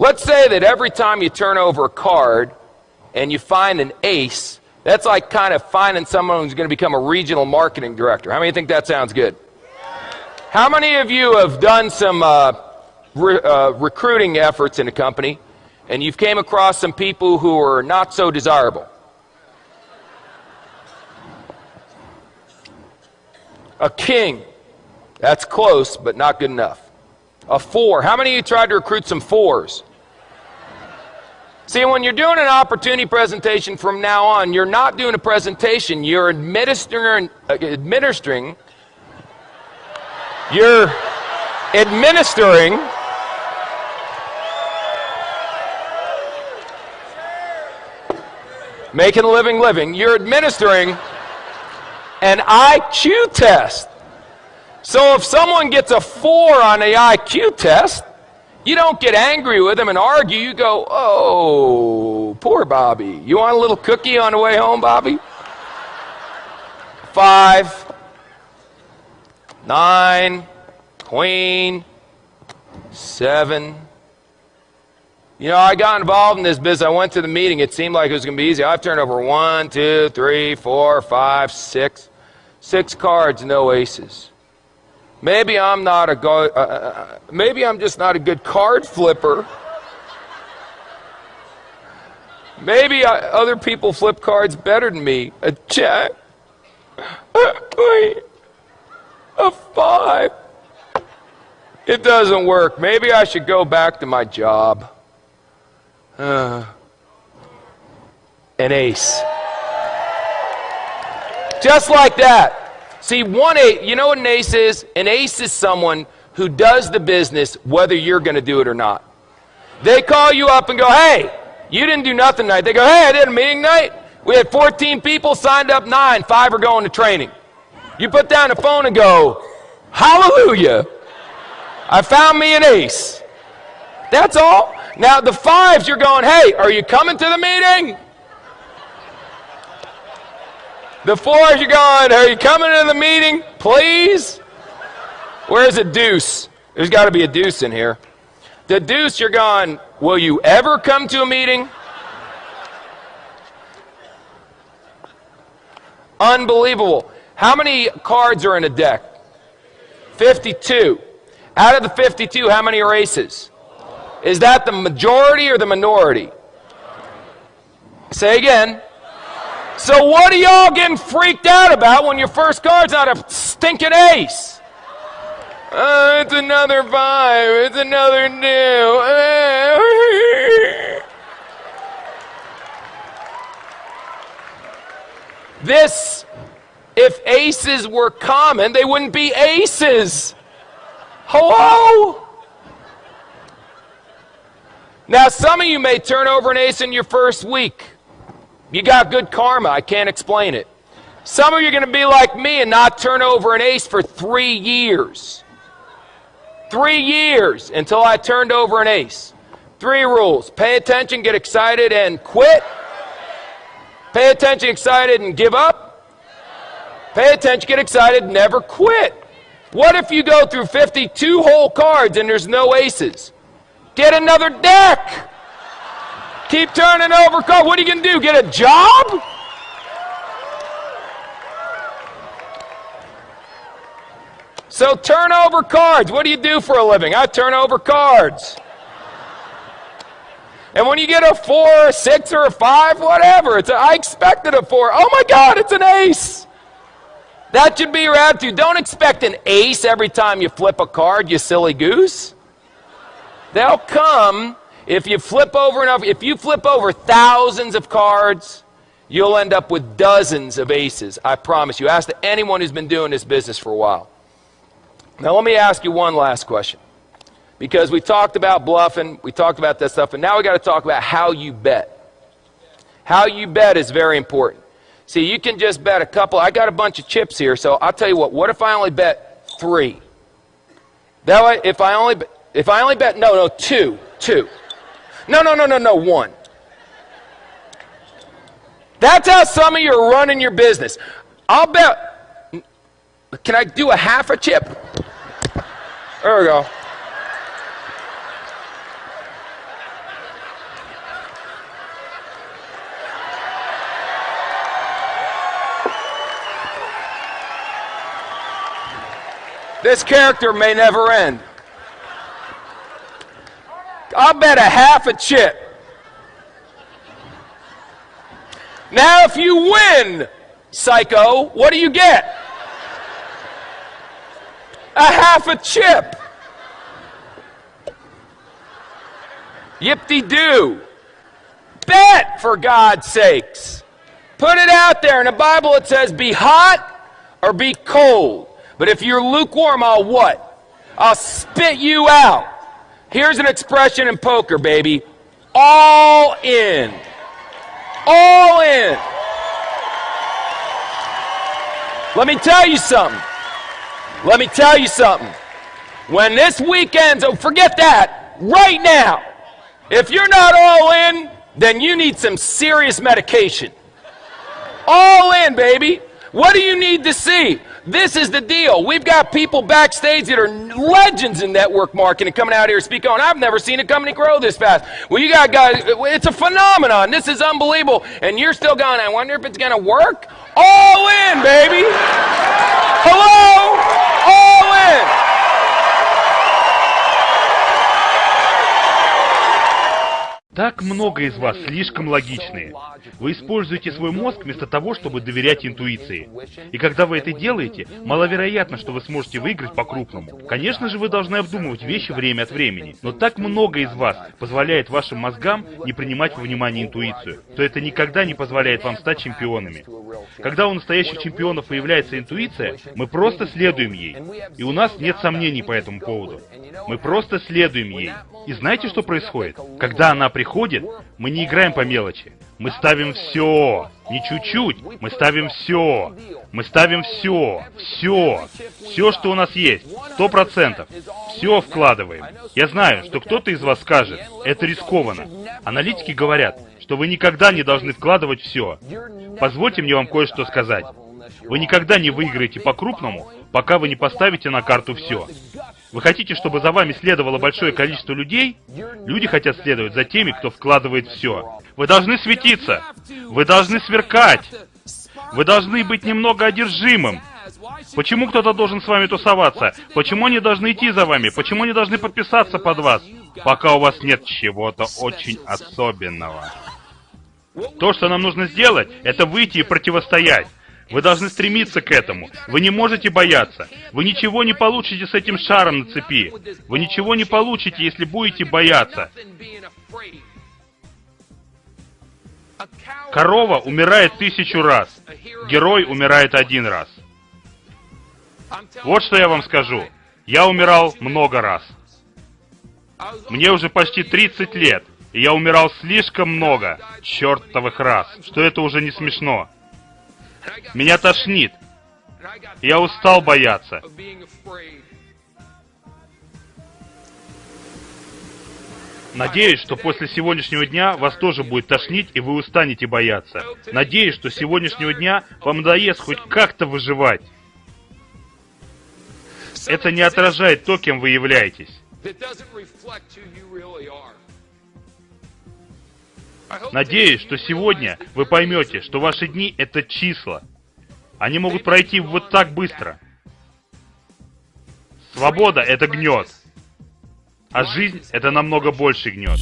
let's say that every time you turn over a card and you find an ace, that's like kind of finding someone who's going to become a regional marketing director. How many think that sounds good? How many of you have done some uh, re uh, recruiting efforts in a company and you've came across some people who are not so desirable? A king. That's close, but not good enough. A four. How many of you tried to recruit some fours? See, when you're doing an opportunity presentation from now on, you're not doing a presentation, you're administering, uh, administering, you're administering making a living living, you're administering an IQ test. So if someone gets a four on the IQ test, you don't get angry with them and argue. You go, oh, poor Bobby. You want a little cookie on the way home, Bobby? Five, nine, queen, seven. You know, I got involved in this business. I went to the meeting. It seemed like it was going to be easy. I've turned over one, two, three, four, five, six. Six cards, no aces. Maybe I'm not a go- uh, uh, uh, maybe I'm just not a good card flipper. Maybe I, other people flip cards better than me. A jack, a five. It doesn't work. Maybe I should go back to my job. Uh, an ace. Just like that. See, one ace, you know what an ace is? An ace is someone who does the business whether you're going to do it or not. They call you up and go, hey, you didn't do nothing tonight. They go, hey, I did a meeting night. We had 14 people, signed up nine, five are going to training. You put down the phone and go, hallelujah, I found me an ace. That's all. Now, the fives, you're going, hey, are you coming to the meeting? The fours, you're going, are you coming to the meeting, please? Where's a deuce? There's got to be a deuce in here. The deuce, you're gone. will you ever come to a meeting? Unbelievable. How many cards are in a deck? 52. Out of the 52, how many are aces? Is that the majority or the minority? Say again. So what are y'all getting freaked out about when your first card's not a stinking ace? Uh, it's another five. It's another new. this, if aces were common, they wouldn't be aces. Hello? Now, some of you may turn over an ace in your first week. You got good karma. I can't explain it. Some of you are going to be like me and not turn over an ace for three years. Three years until I turned over an ace. Three rules pay attention, get excited, and quit. Pay attention, excited, and give up. Pay attention, get excited, never quit. What if you go through 52 whole cards and there's no aces? Get another deck. Keep turning over cards. What are you going to do? Get a job? So turn over cards. What do you do for a living? I turn over cards. And when you get a four, a six, or a five, whatever, it's a, I expected a four. Oh my God, it's an ace. That should be your attitude. Don't expect an ace every time you flip a card, you silly goose. They'll come if you flip over enough, if you flip over thousands of cards, you'll end up with dozens of aces. I promise you. Ask anyone who's been doing this business for a while. Now, let me ask you one last question. Because we talked about bluffing, we talked about that stuff, and now we got to talk about how you bet. How you bet is very important. See, you can just bet a couple. I got a bunch of chips here, so I'll tell you what. What if I only bet three? That way, if I only, if I only bet, no, no, two, two. No, no, no, no, no, one. That's how some of you are running your business. I'll bet. Can I do a half a chip? There we go. This character may never end. I'll bet a half a chip. Now, if you win, psycho, what do you get? A half a chip. Yip-de-doo. Bet, for God's sakes. Put it out there. In the Bible it says, be hot or be cold. But if you're lukewarm, I'll what? I'll spit you out. Here's an expression in poker, baby. All in. All in. Let me tell you something. Let me tell you something. When this weekend's, oh, forget that. Right now. If you're not all in, then you need some serious medication. All in, baby. What do you need to see? This is the deal. We've got people backstage that are legends in network marketing coming out here speaking on. I've never seen a company grow this fast. Well, you got guys, uh, it's a phenomenon. This is unbelievable. And you're still going, I wonder if it's going to work? All in, baby. Hello? Так много из вас слишком логичные. Вы используете свой мозг вместо того, чтобы доверять интуиции. И когда вы это делаете, маловероятно, что вы сможете выиграть по-крупному. Конечно же, вы должны обдумывать вещи время от времени. Но так много из вас позволяет вашим мозгам не принимать во внимание интуицию, то это никогда не позволяет вам стать чемпионами. Когда у настоящих чемпионов появляется интуиция, мы просто следуем ей. И у нас нет сомнений по этому поводу. Мы просто следуем ей. И знаете, что происходит? Когда она приходит, мы не играем по мелочи. Мы ставим все. Не чуть-чуть. Мы ставим все. Мы ставим все. Все. Все, что у нас есть. Сто процентов. Все вкладываем. Я знаю, что кто-то из вас скажет, это рискованно. Аналитики говорят, что вы никогда не должны вкладывать все. Позвольте мне вам кое-что сказать. Вы никогда не выиграете по-крупному, пока вы не поставите на карту все. Вы хотите, чтобы за вами следовало большое количество людей? Люди хотят следовать за теми, кто вкладывает все. Вы должны светиться. Вы должны сверкать. Вы должны быть немного одержимым. Почему кто-то должен с вами тусоваться? Почему они должны идти за вами? Почему они должны подписаться под вас? Пока у вас нет чего-то очень особенного. То, что нам нужно сделать, это выйти и противостоять. Вы должны стремиться к этому. Вы не можете бояться. Вы ничего не получите с этим шаром на цепи. Вы ничего не получите, если будете бояться. Корова умирает тысячу раз. Герой умирает один раз. Вот что я вам скажу. Я умирал много раз. Мне уже почти 30 лет, и я умирал слишком много, чертовых раз, что это уже не смешно. Меня тошнит. Я устал бояться. Надеюсь, что после сегодняшнего дня вас тоже будет тошнить, и вы устанете бояться. Надеюсь, что с сегодняшнего дня вам надоест хоть как-то выживать. Это не отражает то, кем вы являетесь. Надеюсь, что сегодня вы поймете, что ваши дни — это числа. Они могут пройти вот так быстро. Свобода — это гнет. А жизнь — это намного больше гнет.